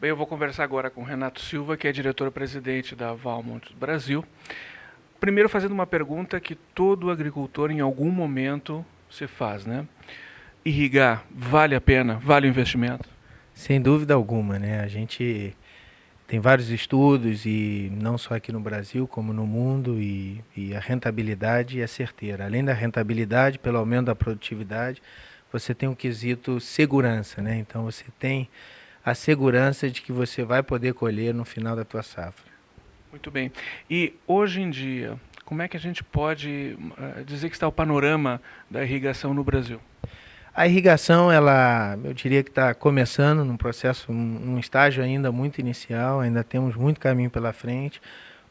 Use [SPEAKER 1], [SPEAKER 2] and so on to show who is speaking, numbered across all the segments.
[SPEAKER 1] Bem, eu vou conversar agora com Renato Silva, que é diretor-presidente da Valmont Brasil. Primeiro, fazendo uma pergunta que todo agricultor em algum momento se faz, né? Irrigar vale a pena? Vale o investimento?
[SPEAKER 2] Sem dúvida alguma, né? A gente tem vários estudos, e não só aqui no Brasil, como no mundo, e, e a rentabilidade é certeira. Além da rentabilidade, pelo aumento da produtividade, você tem um quesito segurança, né? Então você tem a segurança de que você vai poder colher no final da tua safra.
[SPEAKER 1] Muito bem. E hoje em dia, como é que a gente pode uh, dizer que está o panorama da irrigação no Brasil?
[SPEAKER 2] A irrigação, ela, eu diria que está começando num processo, num estágio ainda muito inicial, ainda temos muito caminho pela frente.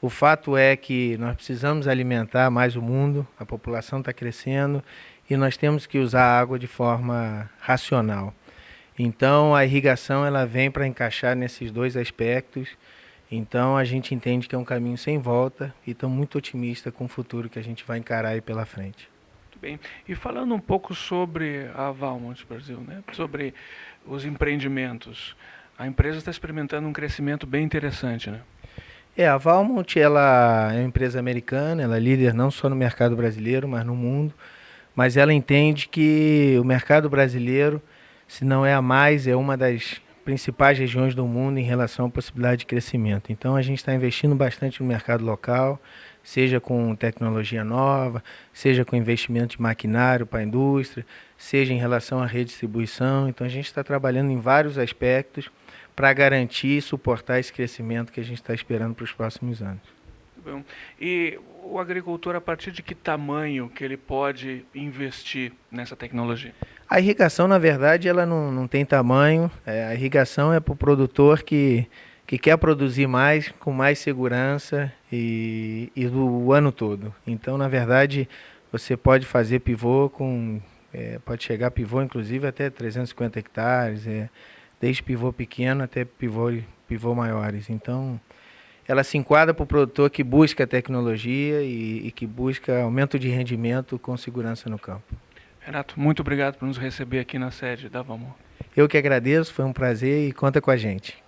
[SPEAKER 2] O fato é que nós precisamos alimentar mais o mundo, a população está crescendo e nós temos que usar a água de forma racional. Então a irrigação ela vem para encaixar nesses dois aspectos. Então a gente entende que é um caminho sem volta e estamos muito otimistas com o futuro que a gente vai encarar aí pela frente.
[SPEAKER 1] Muito bem. E falando um pouco sobre a Valmont Brasil, né? sobre os empreendimentos, a empresa está experimentando um crescimento bem interessante, né?
[SPEAKER 2] É, a Valmont ela é uma empresa americana, ela é líder não só no mercado brasileiro, mas no mundo. Mas ela entende que o mercado brasileiro se não é a mais, é uma das principais regiões do mundo em relação à possibilidade de crescimento. Então a gente está investindo bastante no mercado local, seja com tecnologia nova, seja com investimento de maquinário para a indústria, seja em relação à redistribuição. Então a gente está trabalhando em vários aspectos para garantir e suportar esse crescimento que a gente está esperando para os próximos anos.
[SPEAKER 1] E o agricultor, a partir de que tamanho que ele pode investir nessa tecnologia?
[SPEAKER 2] A irrigação, na verdade, ela não, não tem tamanho. É, a irrigação é para o produtor que, que quer produzir mais, com mais segurança e, e do ano todo. Então, na verdade, você pode fazer pivô com... É, pode chegar pivô, inclusive, até 350 hectares, é, desde pivô pequeno até pivô, pivô maiores. Então, ela se enquadra para o produtor que busca tecnologia e, e que busca aumento de rendimento com segurança no campo.
[SPEAKER 1] Renato, muito obrigado por nos receber aqui na sede da Vamo.
[SPEAKER 2] Eu que agradeço, foi um prazer e conta com a gente.